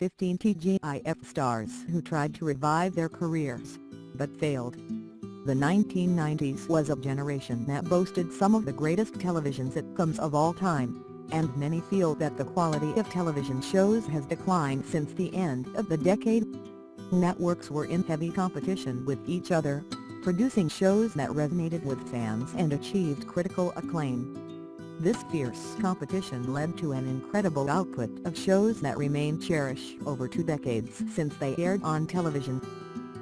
15 TGIF stars who tried to revive their careers, but failed. The 1990s was a generation that boasted some of the greatest television sitcoms of all time, and many feel that the quality of television shows has declined since the end of the decade. Networks were in heavy competition with each other, producing shows that resonated with fans and achieved critical acclaim. This fierce competition led to an incredible output of shows that remain cherished over two decades since they aired on television.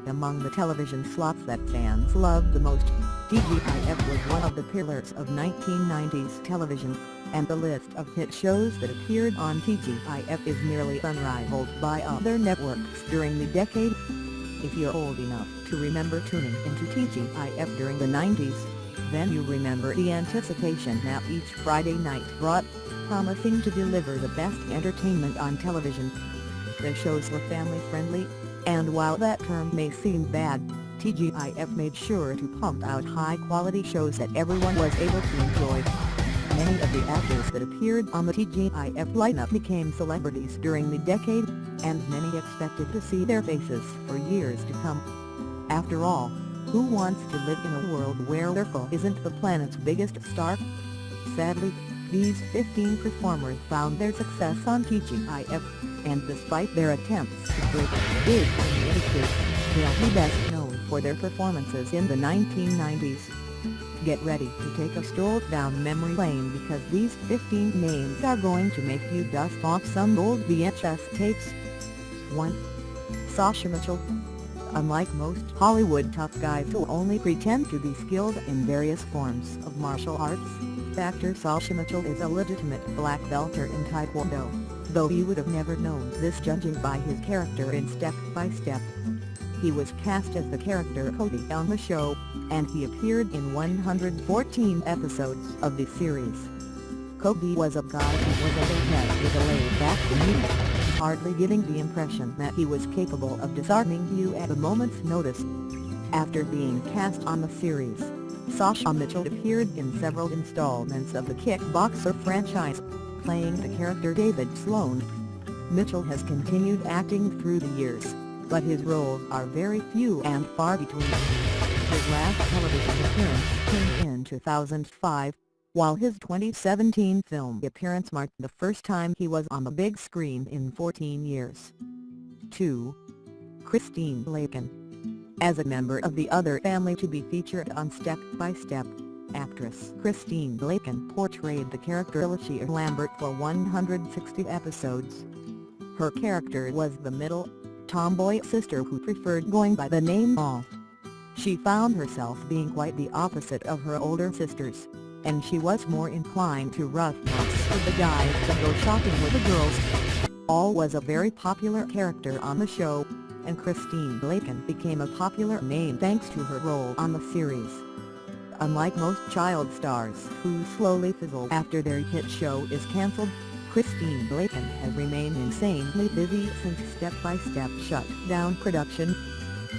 Among the television slots that fans loved the most, TGIF was one of the pillars of 1990s television, and the list of hit shows that appeared on TGIF is nearly unrivaled by other networks during the decade. If you're old enough to remember tuning into TGIF during the 90s, then you remember the anticipation that each Friday night brought, promising to deliver the best entertainment on television. The shows were family-friendly, and while that term may seem bad, TGIF made sure to pump out high-quality shows that everyone was able to enjoy. Many of the actors that appeared on the TGIF lineup became celebrities during the decade, and many expected to see their faces for years to come. After all, who wants to live in a world where Urkel isn't the planet's biggest star? Sadly, these 15 performers found their success on TGIF, and despite their attempts to break big in the industry, they'll be best known for their performances in the 1990s. Get ready to take a stroll down memory lane because these 15 names are going to make you dust off some old VHS tapes. 1. Sasha Mitchell Unlike most Hollywood tough guys who only pretend to be skilled in various forms of martial arts, actor Sasha Mitchell is a legitimate black belter in Taekwondo, though you would have never known this judging by his character in Step by Step. He was cast as the character Cody on the show, and he appeared in 114 episodes of the series. Cody was a guy who was a head with a laid-back demeanor, hardly giving the impression that he was capable of disarming you at a moment's notice. After being cast on the series, Sasha Mitchell appeared in several installments of the Kickboxer franchise, playing the character David Sloan. Mitchell has continued acting through the years, but his roles are very few and far between. His last television appearance came in 2005, while his 2017 film appearance marked the first time he was on the big screen in 14 years. 2. Christine Lakin As a member of the other family to be featured on Step by Step, actress Christine Lakin portrayed the character Alicia Lambert for 160 episodes. Her character was the middle, tomboy sister who preferred going by the name Al. She found herself being quite the opposite of her older sisters and she was more inclined to rough with the guys than go shopping with the girls. Al was a very popular character on the show, and Christine Lakin became a popular name thanks to her role on the series. Unlike most child stars who slowly fizzle after their hit show is cancelled, Christine Lakin has remained insanely busy since Step by Step shut down production.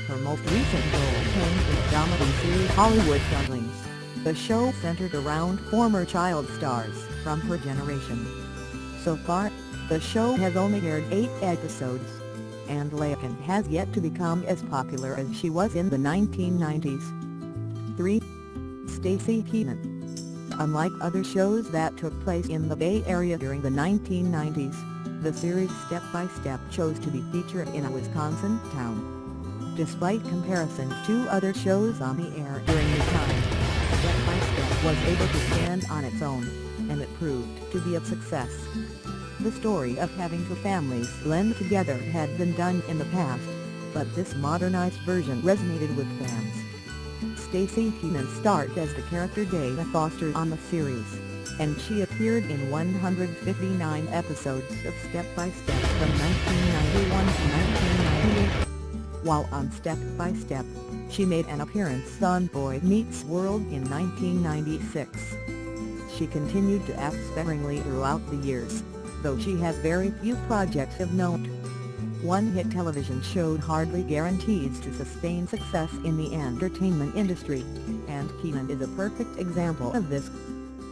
Her most recent role came in the comedy series Hollywood Younglings. The show centered around former child stars from her generation. So far, the show has only aired eight episodes, and Lakin has yet to become as popular as she was in the 1990s. 3. Staci Keanan Unlike other shows that took place in the Bay Area during the 1990s, the series Step by Step chose to be featured in a Wisconsin town. Despite comparisons to other shows on the air during the time, Step by Step was able to stand on its own, and it proved to be a success. The story of having two families blend together had been done in the past, but this modernized version resonated with fans. Staci Keanan starred as the character Dana Foster on the series, and she appeared in 159 episodes of Step by Step from 1991 to 1998. While on Step by Step, she made an appearance on Boy Meets World in 1996. She continued to act sparingly throughout the years, though she has very few projects of note. One hit television show hardly guarantees to sustain success in the entertainment industry, and Keanan is a perfect example of this.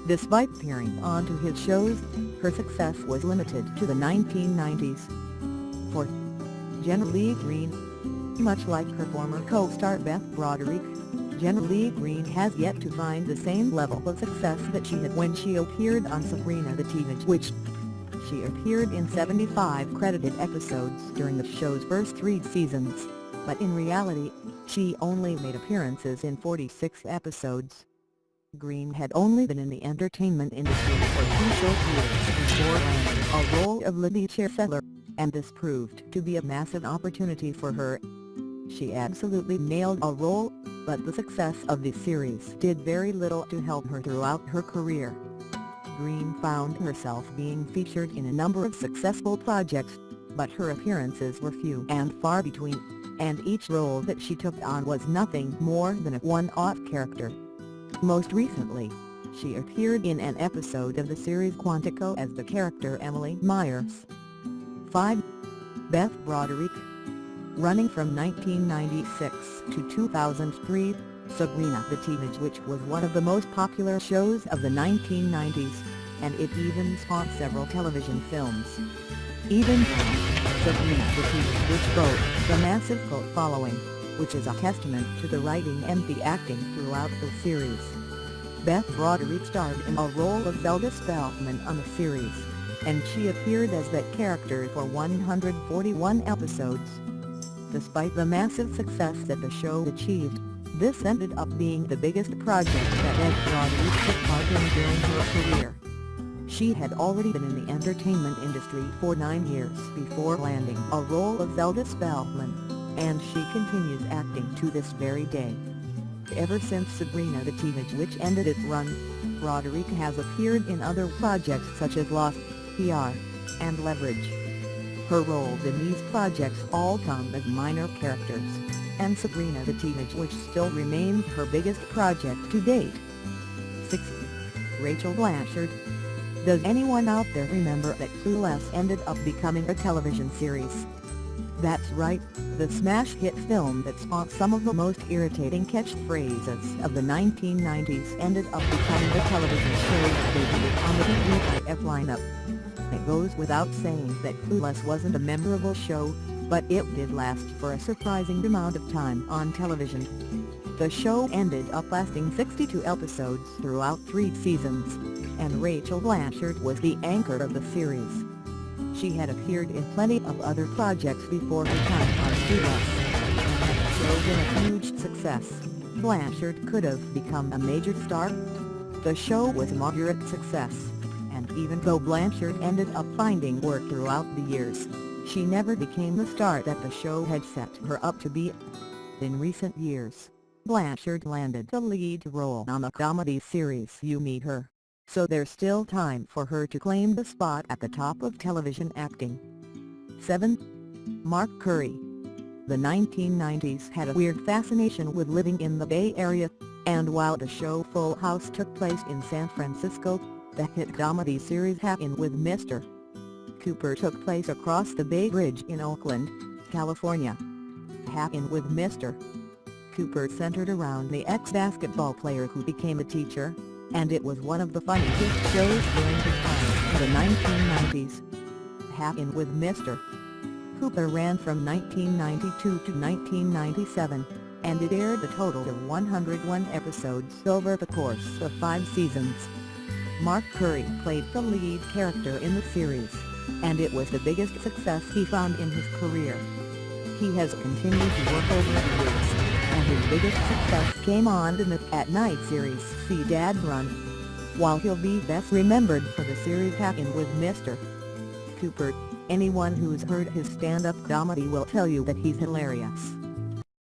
Despite appearing onto his shows, her success was limited to the 1990s. for Jenna Leigh Green. Much like her former co-star Beth Broderick, Jenna Leigh Green has yet to find the same level of success that she had when she appeared on Sabrina the Teenage Witch. She appeared in 75 credited episodes during the show's first three seasons, but in reality, she only made appearances in 46 episodes. Green had only been in the entertainment industry for two short years before landing a role of Libby Chancellor, and this proved to be a massive opportunity for her. She absolutely nailed a role, but the success of the series did very little to help her throughout her career. Green found herself being featured in a number of successful projects, but her appearances were few and far between, and each role that she took on was nothing more than a one-off character. Most recently, she appeared in an episode of the series Quantico as the character Emily Myers. 5. Beth Broderick Running from 1996 to 2003, Sabrina the Teenage Witch was one of the most popular shows of the 1990s, and it even spawned several television films. Even Sabrina the Teenage Witch boasts a massive cult following, which is a testament to the writing and the acting throughout the series. Beth Broderick starred in a role of Zelda Spellman on the series, and she appeared as that character for 141 episodes. Despite the massive success that the show achieved, this ended up being the biggest project that Beth Broderick took part in during her career. She had already been in the entertainment industry for nine years before landing a role of Zelda Spellman, and she continues acting to this very day. Ever since Sabrina the Teenage Witch ended its run, Broderick has appeared in other projects such as Lost, PR, and Leverage. Her roles in these projects all come as minor characters, and Sabrina the Teenage Witch still remains her biggest project to date. 6. Rachel Blanchard Does anyone out there remember that Clueless ended up becoming a television series? That's right, the smash hit film that spawned some of the most irritating catchphrases of the 1990s ended up becoming the television that debuted on the TGIF lineup. It goes without saying that Clueless wasn't a memorable show, but it did last for a surprising amount of time on television. The show ended up lasting 62 episodes throughout three seasons, and Rachel Blanchard was the anchor of the series. She had appeared in plenty of other projects before her time on Clueless, had the been a huge success, Blanchard could have become a major star. The show was a moderate success, even though Blanchard ended up finding work throughout the years, she never became the star that the show had set her up to be. In recent years, Blanchard landed the lead role on the comedy series You Me Her, so there's still time for her to claim the spot at the top of television acting. 7. Mark Curry The 1990s had a weird fascination with living in the Bay Area, and while the show Full House took place in San Francisco, the hit comedy series Hangin' with Mr. Cooper took place across the Bay Bridge in Oakland, California. Hangin' with Mr. Cooper centered around the ex-basketball player who became a teacher, and it was one of the funniest shows during the time in the 1990s. Hangin' with Mr. Cooper ran from 1992 to 1997, and it aired a total of 101 episodes over the course of five seasons. Mark Curry played the lead character in the series, and it was the biggest success he found in his career. He has continued to work over the years, and his biggest success came on the At Night series See Dad Run. While he'll be best remembered for the series Hangin' with Mr. Cooper, anyone who's heard his stand-up comedy will tell you that he's hilarious.